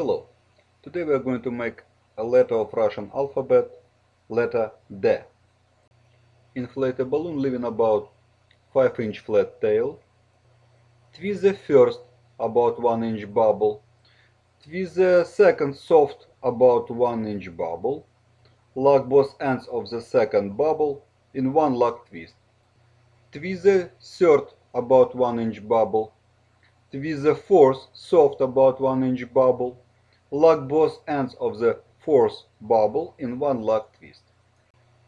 Hello. Today we are going to make a letter of Russian alphabet, letter D. Inflate a balloon leaving about 5 inch flat tail. Twist the first about 1 inch bubble. Twist the second soft about 1 inch bubble. Lock both ends of the second bubble in one lock twist. Twist the third about 1 inch bubble. Twist the fourth soft about 1 inch bubble. Lock both ends of the fourth bubble in one lock twist.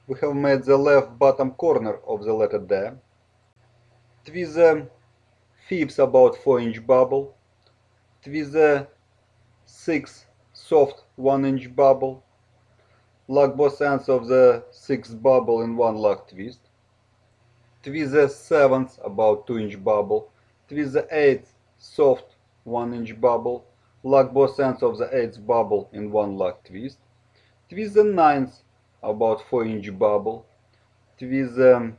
We have made the left bottom corner of the letter D. Twist the fifth about 4 inch bubble. Twist the sixth soft 1 inch bubble. Lock both ends of the sixth bubble in one lock twist. Twist the seventh about 2 inch bubble. Twist the eighth soft 1 inch bubble. Lock both ends of the eighth bubble in one lock twist. Twist the ninth about 4 inch bubble. Twist the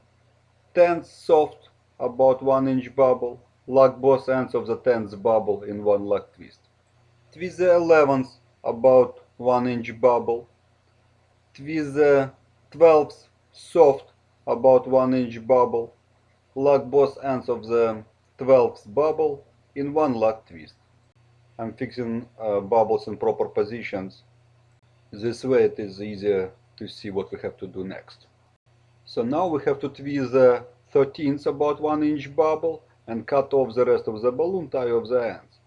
tenth soft about 1 inch bubble. Lock both ends of the tenth bubble in one lock twist. Twist the eleventh about 1 inch bubble. Twist the twelfth soft about 1 inch bubble. Lock both ends of the twelfth bubble in one lock twist. I'm fixing uh, bubbles in proper positions. This way it is easier to see what we have to do next. So now we have to twist the 13th about 1 inch bubble and cut off the rest of the balloon, tie off the ends.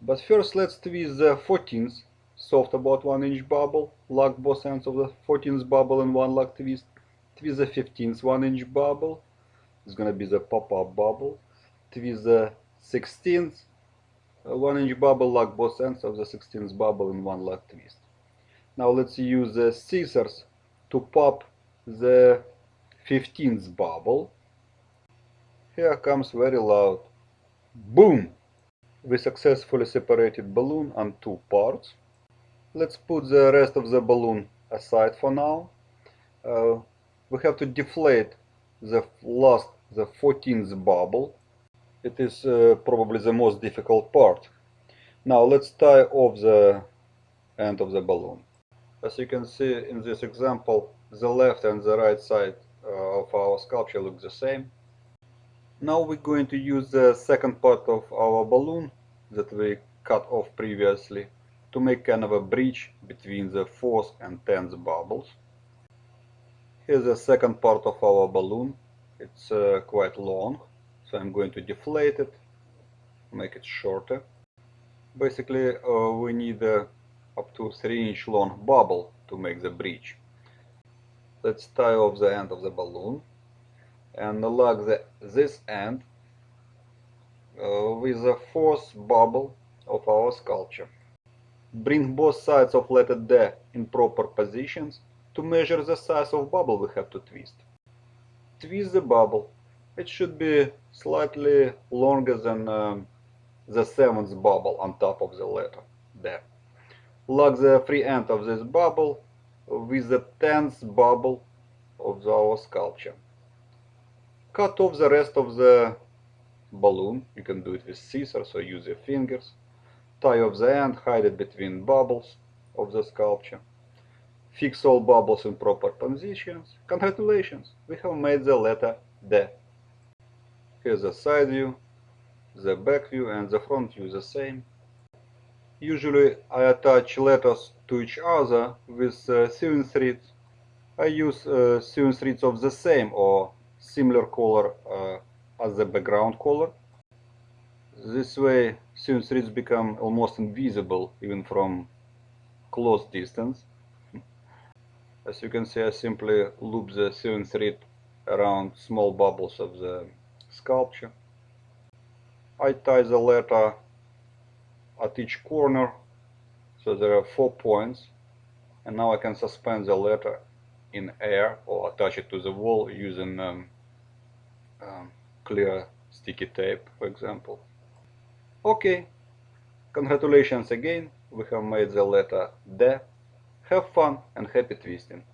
But first let's twist the 14th, soft about 1 inch bubble, lock both ends of the 14th bubble in one lock twist, twist the 15th 1 inch bubble, it's gonna be the pop-up bubble, twist the 16th uh, 1 inch bubble, lock both ends of the 16th bubble in one lock twist. Now let's use the scissors to pop the 15th bubble. Here comes very loud. Boom! We successfully separated balloon on two parts. Let's put the rest of the balloon aside for now. Uh, we have to deflate the last, the 14th bubble. It is uh, probably the most difficult part. Now let's tie off the end of the balloon. As you can see in this example, the left and the right side uh, of our sculpture look the same. Now we're going to use the second part of our balloon that we cut off previously to make kind of a bridge between the fourth and tenth bubbles. Here's the second part of our balloon. It's uh, quite long, so I'm going to deflate it, make it shorter. Basically, uh, we need uh, up to 3 inch long bubble to make the bridge. Let's tie off the end of the balloon and lock the, this end uh, with the fourth bubble of our sculpture. Bring both sides of letter D in proper positions to measure the size of bubble we have to twist. Twist the bubble. It should be slightly longer than um, the seventh bubble on top of the letter D. Lock the free end of this bubble with the tenth bubble of our sculpture. Cut off the rest of the balloon. You can do it with scissors or use your fingers. Tie off the end, hide it between bubbles of the sculpture. Fix all bubbles in proper positions. Congratulations, we have made the letter D. Here's the side view, the back view and the front view the same. Usually I attach letters to each other with uh, sewing threads. I use uh, sewing threads of the same or similar color uh, as the background color. This way sewing threads become almost invisible even from close distance. As you can see I simply loop the sewing thread around small bubbles of the sculpture. I tie the letter at each corner so there are four points and now I can suspend the letter in air or attach it to the wall using um, um, clear sticky tape for example. Okay, congratulations again, we have made the letter D. Have fun and happy twisting!